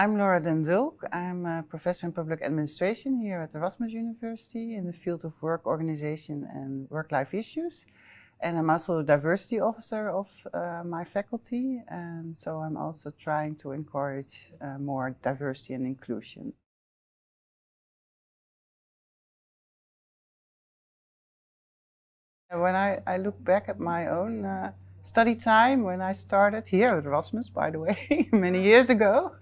I'm Laura Den Dulk. I'm a professor in public administration here at Erasmus University in the field of work organization and work-life issues. And I'm also a diversity officer of uh, my faculty. And so I'm also trying to encourage uh, more diversity and inclusion. When I, I look back at my own uh, study time when I started here at Erasmus, by the way, many years ago,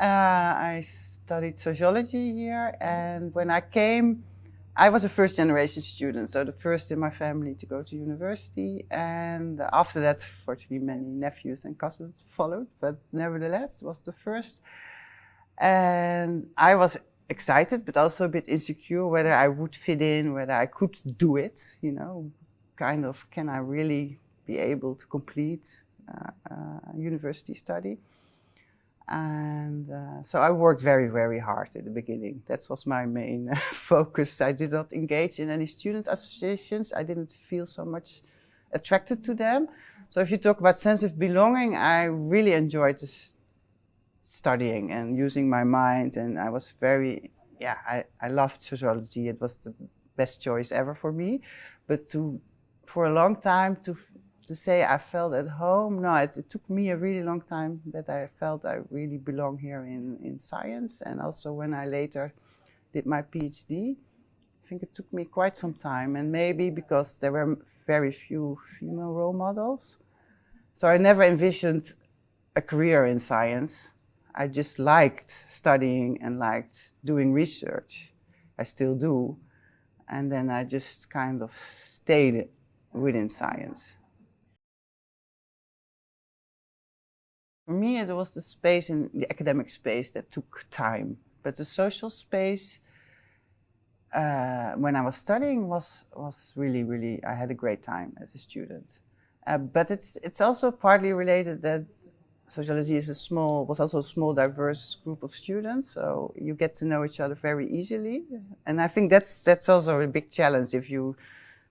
uh, I studied sociology here, and when I came, I was a first generation student, so the first in my family to go to university. And after that, fortunately, many nephews and cousins followed, but nevertheless, was the first. And I was excited, but also a bit insecure whether I would fit in, whether I could do it, you know, kind of, can I really be able to complete uh, uh, university study? And uh, so I worked very, very hard in the beginning. That was my main focus. I did not engage in any student associations. I didn't feel so much attracted to them. So if you talk about sense of belonging, I really enjoyed studying and using my mind. And I was very, yeah, I, I loved sociology. It was the best choice ever for me. But to, for a long time, to to say I felt at home. No, it, it, took me a really long time that I felt I really belong here in, in science. And also when I later did my PhD, I think it took me quite some time. And maybe because there were very few female role models. So I never envisioned a career in science. I just liked studying and liked doing research. I still do. And then I just kind of stayed within science. For me, it was the space in the academic space that took time. But the social space, uh, when I was studying, was, was really, really, I had a great time as a student. Uh, but it's, it's also partly related that sociology is a small, was also a small, diverse group of students. So you get to know each other very easily. And I think that's, that's also a big challenge if you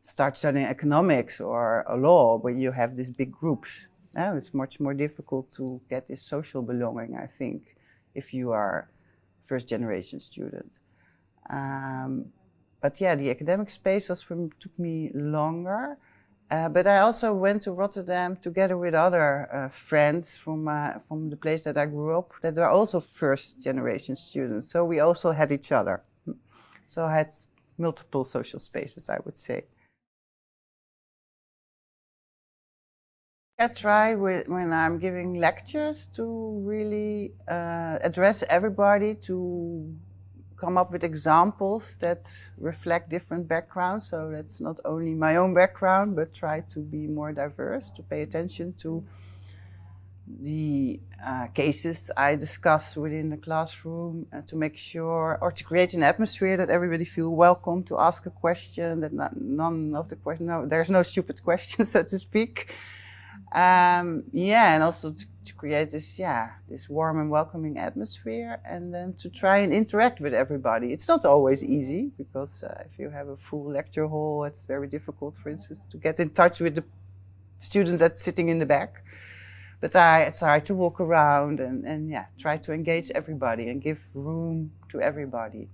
start studying economics or a law where you have these big groups uh, it's much more difficult to get this social belonging, I think, if you are first generation student. Um, but yeah, the academic space was from, took me longer. Uh, but I also went to Rotterdam together with other uh, friends from, uh, from the place that I grew up that were also first generation students. So we also had each other. So I had multiple social spaces, I would say. I try when I'm giving lectures to really uh, address everybody to come up with examples that reflect different backgrounds. So that's not only my own background, but try to be more diverse, to pay attention to the uh, cases I discuss within the classroom uh, to make sure, or to create an atmosphere that everybody feel welcome to ask a question, that not, none of the questions, no, there's no stupid questions, so to speak. Um, yeah, and also to, to, create this, yeah, this warm and welcoming atmosphere, and then to try and interact with everybody. It's not always easy because uh, if you have a full lecture hall, it's very difficult, for instance, to get in touch with the students that's sitting in the back. But I try to walk around and, and yeah, try to engage everybody and give room to everybody.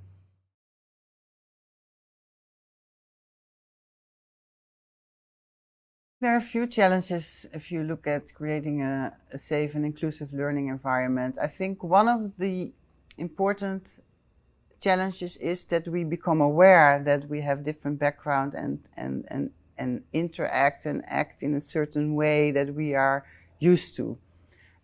There are a few challenges if you look at creating a, a, safe and inclusive learning environment. I think one of the important challenges is that we become aware that we have different background and, and, and, and interact and act in a certain way that we are used to.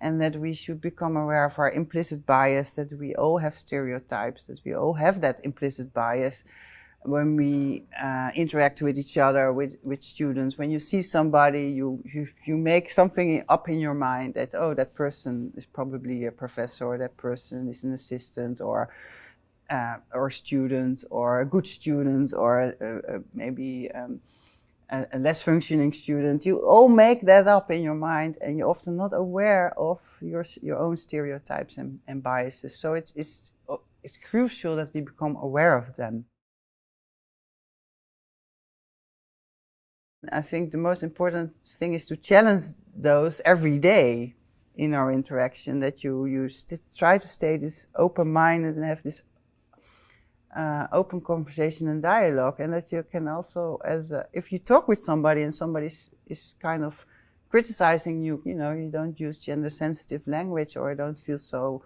And that we should become aware of our implicit bias, that we all have stereotypes, that we all have that implicit bias when we uh, interact with each other, with, with students, when you see somebody, you, you, you make something up in your mind that, oh, that person is probably a professor, or that person is an assistant, or uh, or student, or a good student, or a, a, maybe um, a, a, less functioning student. You all make that up in your mind, and you're often not aware of your your own stereotypes and, and biases. So it's it's it's crucial that we become aware of them. I think the most important thing is to challenge those every day in our interaction that you, you try to stay this open-minded and have this uh, open conversation and dialogue and that you can also as a, if you talk with somebody and somebody is kind of criticizing you you know you don't use gender sensitive language or don't feel so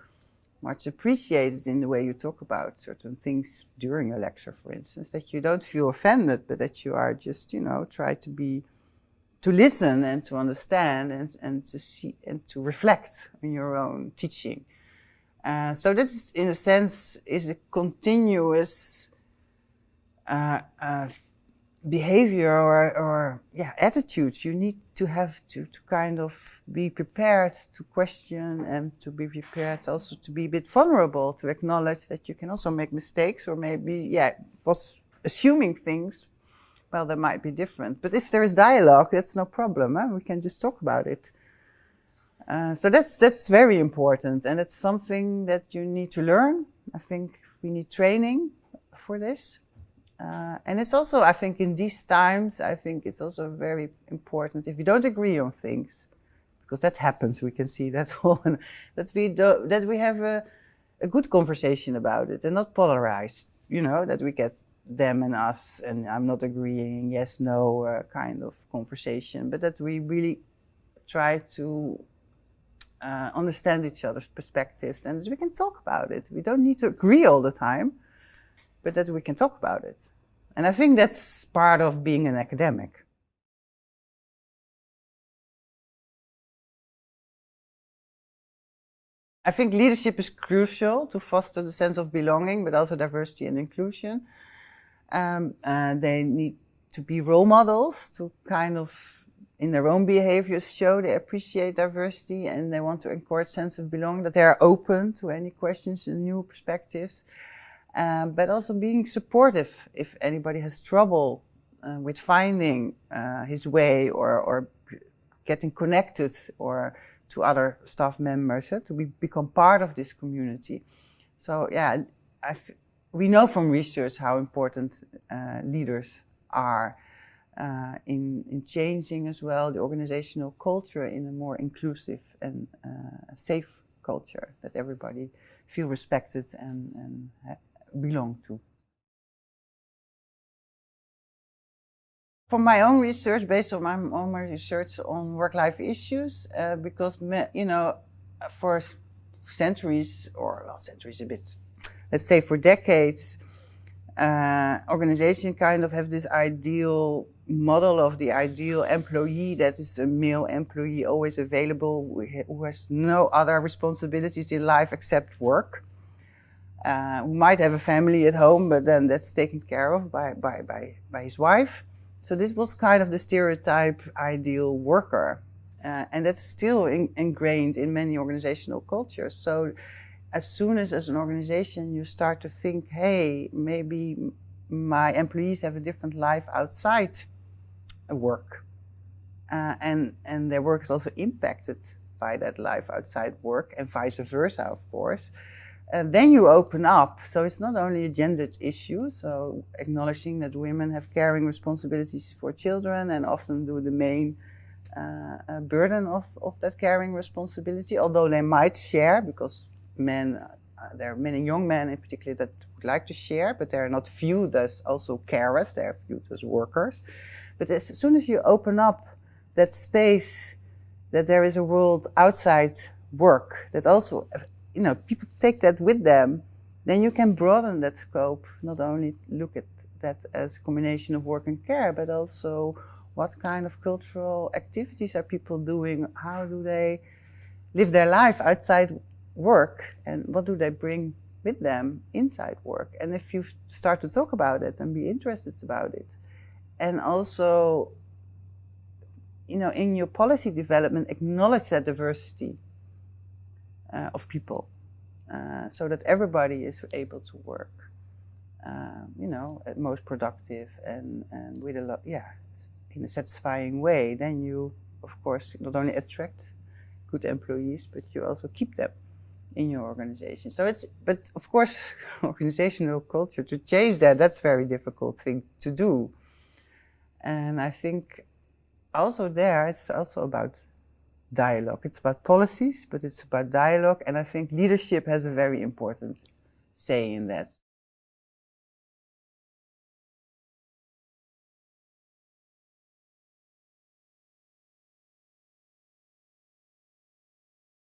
much appreciated in the way you talk about certain things during a lecture for instance that you don't feel offended but that you are just you know try to be to listen and to understand and, and to see and to reflect on your own teaching. Uh, so this, in a sense, is a continuous uh, uh, behavior or, or yeah, attitudes. You need to have to, to kind of be prepared to question and to be prepared also to be a bit vulnerable, to acknowledge that you can also make mistakes or maybe, yeah, was assuming things, well, that might be different. But if there is dialogue, that's no problem. Huh? We can just talk about it. Uh, so that's that's very important, and it's something that you need to learn. I think we need training for this, uh, and it's also I think in these times I think it's also very important if you don't agree on things, because that happens. We can see that one that we do, that we have a, a good conversation about it and not polarized. You know that we get them and us, and I'm not agreeing, yes, no, uh, kind of conversation, but that we really try to uh, understand each other's perspectives and we can talk about it. We don't need to agree all the time, but that we can talk about it. And I think that's part of being an academic. I think leadership is crucial to foster the sense of belonging, but also diversity and inclusion. Um, uh, they need to be role models to kind of in their own behaviors show they appreciate diversity and they want to encourage sense of belonging, that they are open to any questions and new perspectives. Um, but also being supportive if anybody has trouble uh, with finding uh, his way or, or getting connected or to other staff members, uh, to be, become part of this community. So yeah, we know from research how important uh, leaders are uh, in, in changing as well the organizational culture in a more inclusive and uh, safe culture that everybody feel respected and, and belong to. For my own research, based on my own research on work-life issues, uh, because, you know, for centuries, or well, centuries a bit, let's say for decades, uh, organization kind of have this ideal model of the ideal employee that is a male employee always available who has no other responsibilities in life except work uh, who might have a family at home but then that's taken care of by, by, by, by his wife so this was kind of the stereotype ideal worker uh, and that's still in, ingrained in many organizational cultures so as soon as as an organization you start to think hey maybe my employees have a different life outside work. Uh, and, and their work is also impacted by that life outside work and vice versa, of course. And then you open up. So it's not only a gendered issue, so acknowledging that women have caring responsibilities for children and often do the main uh, uh burden of, of that caring responsibility, although they might share because men, uh, there are many young men in particular that would like to share, but they're not viewed as also carers, they're viewed as workers. But as soon as you open up that space, that there is a world outside work, that also, you know, people take that with them, then you can broaden that scope, not only look at that as a combination of work and care, but also what kind of cultural activities are people doing? How do they live their life outside work? And what do they bring with them inside work? And if you start to talk about it and be interested about it, and also, you know, in your policy development, acknowledge that diversity of people uh, so that everybody is able to work, um, you know, at most productive and, and with a lot, yeah, in a satisfying way. Then you, of course, not only attract good employees, but you also keep them in your organization. So it's, but of course, organizational culture, to change that, that's very difficult thing to do. And I think also there, it's also about dialogue. It's about policies, but it's about dialogue, and I think leadership has a very important say in that.